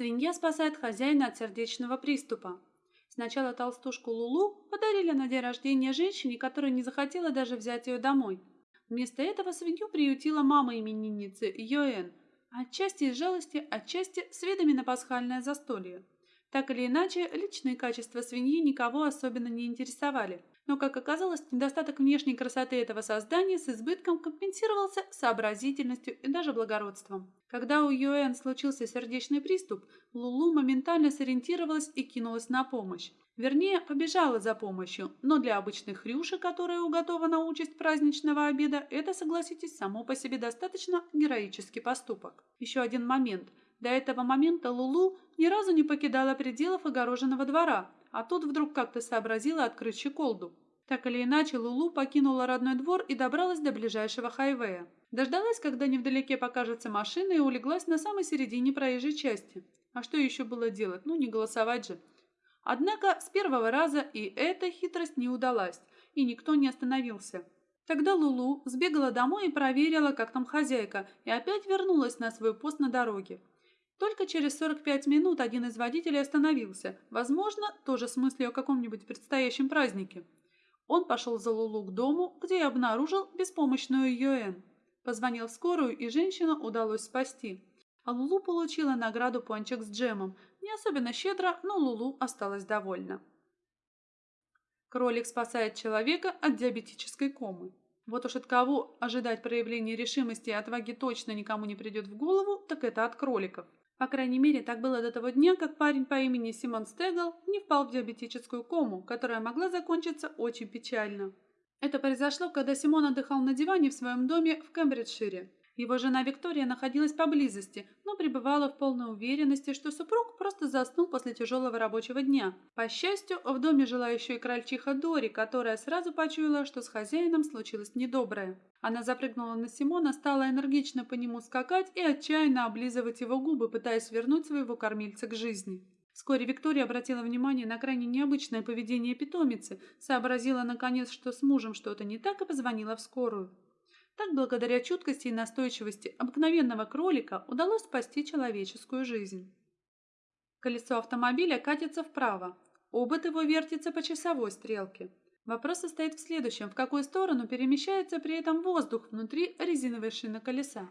Свинья спасает хозяина от сердечного приступа. Сначала толстушку Лулу подарили на день рождения женщине, которая не захотела даже взять ее домой. Вместо этого свинью приютила мама именинницы Йоэн, отчасти из жалости, отчасти с видами на пасхальное застолье. Так или иначе, личные качества свиньи никого особенно не интересовали. Но, как оказалось, недостаток внешней красоты этого создания с избытком компенсировался сообразительностью и даже благородством. Когда у Юэн случился сердечный приступ, Лулу моментально сориентировалась и кинулась на помощь. Вернее, побежала за помощью, но для обычной хрюши, которая уготована участь праздничного обеда, это, согласитесь, само по себе достаточно героический поступок. Еще один момент. До этого момента Лулу ни разу не покидала пределов огороженного двора, а тут вдруг как-то сообразила открыть щеколду. Так или иначе, Лулу покинула родной двор и добралась до ближайшего хайвея. Дождалась, когда невдалеке покажется машина, и улеглась на самой середине проезжей части. А что еще было делать? Ну, не голосовать же. Однако с первого раза и эта хитрость не удалась, и никто не остановился. Тогда Лулу сбегала домой и проверила, как там хозяйка, и опять вернулась на свой пост на дороге. Только через 45 минут один из водителей остановился, возможно, тоже с мыслью о каком-нибудь предстоящем празднике. Он пошел за Лулу к дому, где и обнаружил беспомощную Йоэн. Позвонил в скорую, и женщину удалось спасти. А Лулу получила награду пончик с джемом. Не особенно щедро, но Лулу осталась довольна. Кролик спасает человека от диабетической комы. Вот уж от кого ожидать проявления решимости и отваги точно никому не придет в голову, так это от кроликов. По крайней мере, так было до того дня, как парень по имени Симон Стегл не впал в диабетическую кому, которая могла закончиться очень печально. Это произошло, когда Симон отдыхал на диване в своем доме в Кембриджшире. Его жена Виктория находилась поблизости, но пребывала в полной уверенности, что супруг просто заснул после тяжелого рабочего дня. По счастью, в доме жила еще и крольчиха Дори, которая сразу почуяла, что с хозяином случилось недоброе. Она запрыгнула на Симона, стала энергично по нему скакать и отчаянно облизывать его губы, пытаясь вернуть своего кормильца к жизни. Вскоре Виктория обратила внимание на крайне необычное поведение питомицы, сообразила наконец, что с мужем что-то не так и позвонила в скорую. Так, благодаря чуткости и настойчивости обыкновенного кролика удалось спасти человеческую жизнь. Колесо автомобиля катится вправо. Обод его вертится по часовой стрелке. Вопрос состоит в следующем. В какую сторону перемещается при этом воздух внутри резиновой шины колеса?